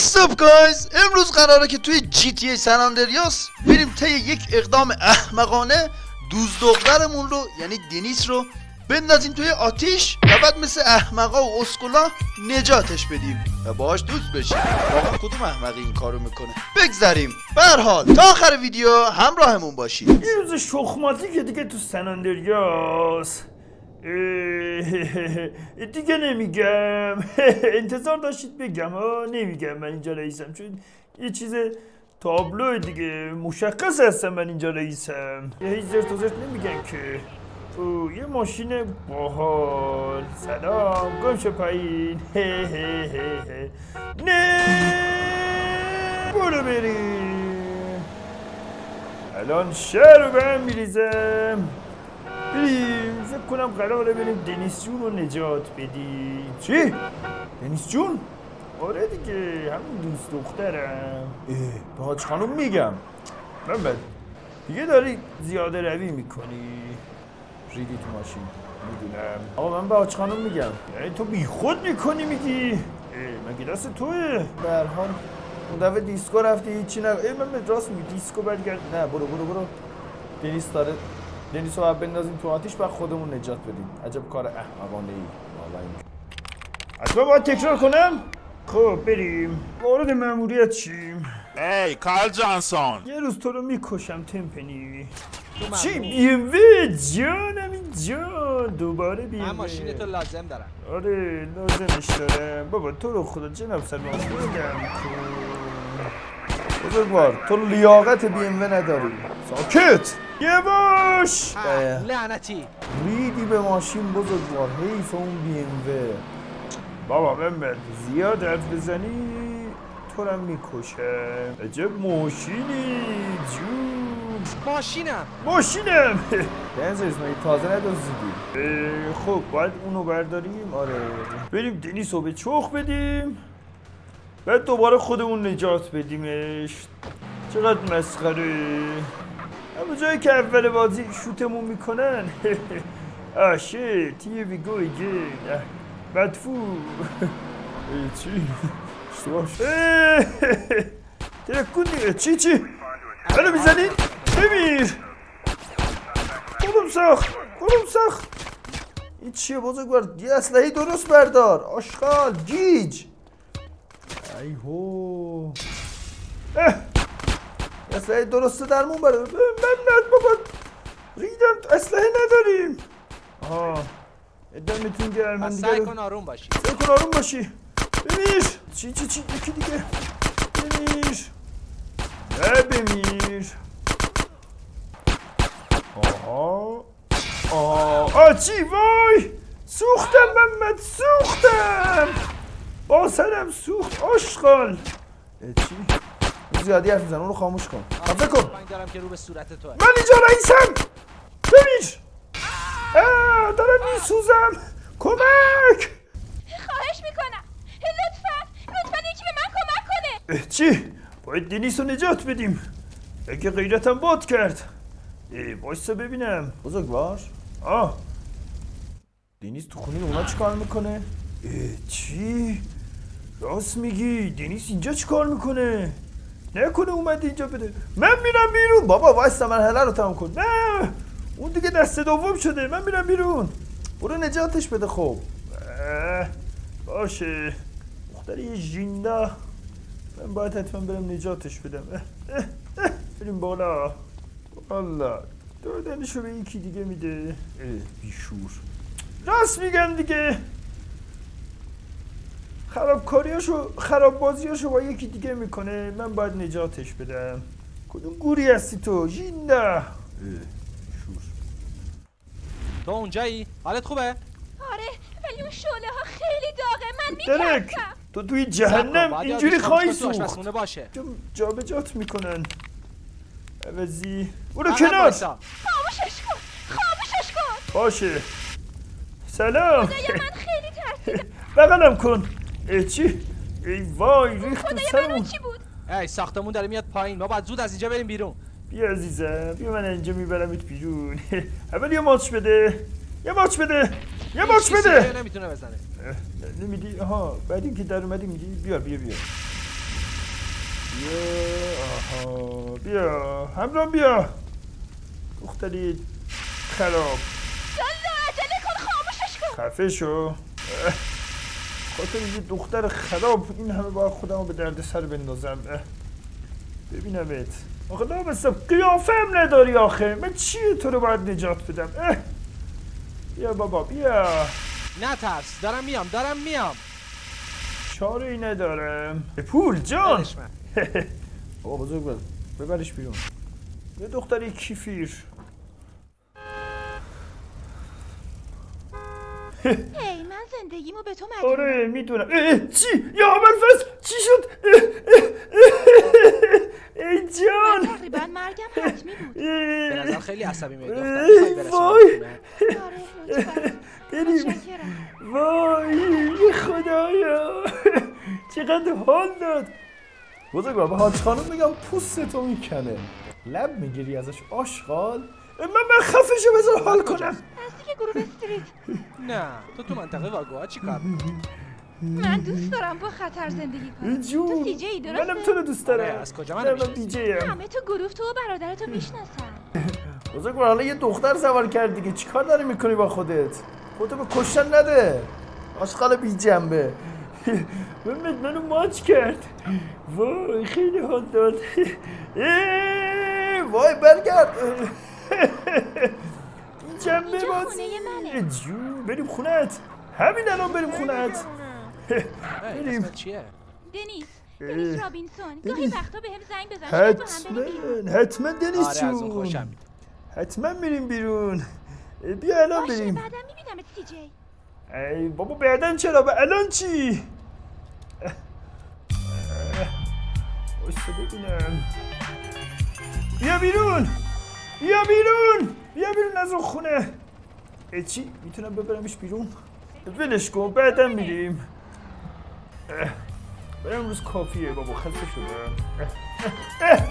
What's up امروز قراره که توی جی تی ای سن آندریاس بریم طی یک اقدام احمقانه دوز دخترمون رو یعنی دنیس رو بندازیم توی آتیش و بعد مثل احمقا و اسکولا نجاتش بدیم و باهاش دوست بشیم. واقعا کدوم احمقی این کارو می‌کنه؟ بگذریم. به هر حال تا آخر ویدیو همراهمون باشید. یه روز شخماتی که دیگه تو سناندریاس دیگه نمیگم. انتظار داشتید بگم. ها نمیگم من اینجا رئیسم چون یه چیز تابلو دیگه مشخص هستم من اینجا رئیسم. یه هیچ زرت و زرت نمیگن که. او یه ماشین باحال. سلام. گم پایین. نه. برو بریم. الان شهر رو به هم میریزم. بریم. فکر کنم قراره بریم دنیس جون رو نجات بدیم چی؟ دنیس جون؟ آره دیگه همون دوست دخترم اه، به حاج خانم میگم. من بد دیگه داری زیاده روی می‌کنی. ریدی تو ماشین. می‌دونم. آقا من به حاج خانم میگم. یعنی تو بی خود می‌کنی میگی؟ مگه دست توئه؟ به هر حال اون دفعه دیسکو رفتی هیچی نگو ای من به راست میگی دیسکو برگرد. نه برو برو برو. دنیس داره دنیس رو بندازیم تو آتیش و خودمون نجات بدیم. عجب کار احمقانه ای والا این. حتما باید تکرار کنم؟ خب بریم. وارد مأموریت شیم. Hey, Carl Johnson! یه روز تو رو می‌کشم تمپنی. چی؟ بیموه جانم این جان. دوباره من بیموه ماشین تو لازم دارم. آره لازمش دارم بابا تو رو خدا جناب سلمان بودم بزرگوار تو لیاقت بی ام نداری. ساکت! یواش لعنتی. ریدی به ماشین بزرگوار حیف اون بی ام بابا بمبر زیاد حرف بزنی تو رو می‌کشم عجب ماشینی جون. ماشینم. ماشینم. دنزرز مگه تازه ندازیدی خب باید اونو برداریم. آره. بریم دنیس رو به چخ بدیم. بعد دوباره خودمون نجات بدیمش. چقدر مسخره. اما جایی که اول بازی شوتمون می‌کنن. آه شیت here we go again. بدفو اه، چی؟ اشتباه شد. ترکون دیگه. چی چی؟ منو می‌زنید؟ بمیر کدوم ساخت؟ کدوم ساخت؟ این چیه بزرگوار؟ یه اسلحه درست بردار. آشغال. گیج. ای هو. یه اسلحه درست درمون بردار من بابا. ریدم اسلحه نداریم. آه. دمتون گرم من دیگه سعی کن آروم باشی. سعی کن آروم باشی. بمیر چی چی چی یکی دیگه. بمیر نه بمیر آها. آها. آ چی؟ وای! سوختم محمد سوختم. با سرم سوخت آشغال. چی؟ زیادی حرف میزن اون رو خاموش کن. خفه کن دارم که رو به صورت تو من اینجا رئیسم. ببین. آه، دارم میسوزم. کمک. خواهش می‌کنم. لطفا لطفا یکی به من کمک کنه. اه، چی؟ باید دنیس رو نجات بدیم. اگه غیرتم باد کرد. وایسا ببینم. بزرگوار آه. دنیس تو خونه اونا چی کار می‌کنه؟ اه، چی؟ راست میگی. دنیس اینجا چی کار می‌کنه؟ نکنه اومد اینجا بده. من میرم بیرون. بابا وایسا مرحله رو تمام کن. نه. اون دیگه دست دوم شده. من میرم بیرون. برو نجاتش بده خب. باشه. دختری ژیندا من باید حتما برم نجاتش بدم. بریم بالا. والا دادنشو به یکی دیگه میده. بیشور. راست میگم دیگه. خرابکاریاشو خراب بازیاشو با یکی دیگه می‌کنه. من باید نجاتش بدم. کدوم گوری هستی تو؟ بیشور تو اونجایی؟ حالت خوبه؟ آره ولی اون شعله ها خیلی داغه. من میترسم تو توی جهنم اینجوری خواهی سوخت. باشه. جا به جات می‌کنن. عوضی. برو عقب کنار. خاموشش کن. خاموشش کن. باشه. سلام. من خیلی ترسیدم بغلم کن. چی؟ ای وای ریخت اون چی بود؟ ای ساختمون داره میاد پایین. ما باید زود از اینجا بریم بیرون. بیا عزیزم بیا من اینجا میبرمت بیرون. اول یه ماچ بده. یه ماچ بده. یه ماچ بده. نمی‌تونه بزنه. نمیدی؟ آها بعد اینکه در اومدی میدی بیار بیا بیا. بیا آها بیا. همراه بیا. دختری خراب. یالا عجله کن خاموشش کن. خفه شو. خاطر یه دختر خراب این همه باید خودم رو به درد سر بندازم. ببینمت. آخه لامصب قیافه هم نداری آخه. من چیه تو رو باید نجات بدم؟ اه. بیا بابا بیا. نترس. دارم میام دارم میام. چاره ای ندارم. پول جان. بابا بزرگ بزرگ ببرش بیرون. یه دختری کیفیر. هی من زندگیمو به تو مدیونم آره می‌دونم. چی؟ یا ابوالفضل چی شد؟ اه، اه، اه، ای من جان تقریبا مرگم حتمی بود. به نظر خیلی عصبی میاد وای. آره بریم. وای خدایا! چقدر حال داد. بزرگ بابا حاج خانم میگم پوست تو می‌کنه. لب می‌گیری ازش آشغال. من من خفشو بذار حال کنم. گروه استریت نه تو تو منطقه واگوها چی کار؟ می‌کنی؟ من دوست دارم با خطر زندگی کنم. تو سی جی درسته؟ منم تو رو دوست دارم. آره، از کجا من همه تو گروه تو و برادرتو می‌شناسم بزرگ حالا یه دختر سوار کرد دیگه. چیکار داری می‌کنی با خودت؟ خودتو به کشتن نده. آشغال بی جنبه. محمد منو ماچ کرد. وای خیلی حال داد. وای برگرد. جنبه اینجا باز خونه منه. جون بریم خونت همین الان بریم خونت بریم. دنیس. دنیس رابینسون گاهی دنیس. وقتا زنگ بزن با هم بریم بیرون. حتما حتما دنیس آره جون. حتما میریم بیرون. بیا الان بریم. بعدم میبینمت سی جی ای بابا بعدن چرا؟ به الان چی؟ واسه ببینم. بیا بیرون. بیا بیرون. بیا بیرون از اون خونه. ای چی؟ می‌تونم ببرمش بیرون؟ ولش کن بعدا میریم. برای امروز کافیه بابا خسته اه.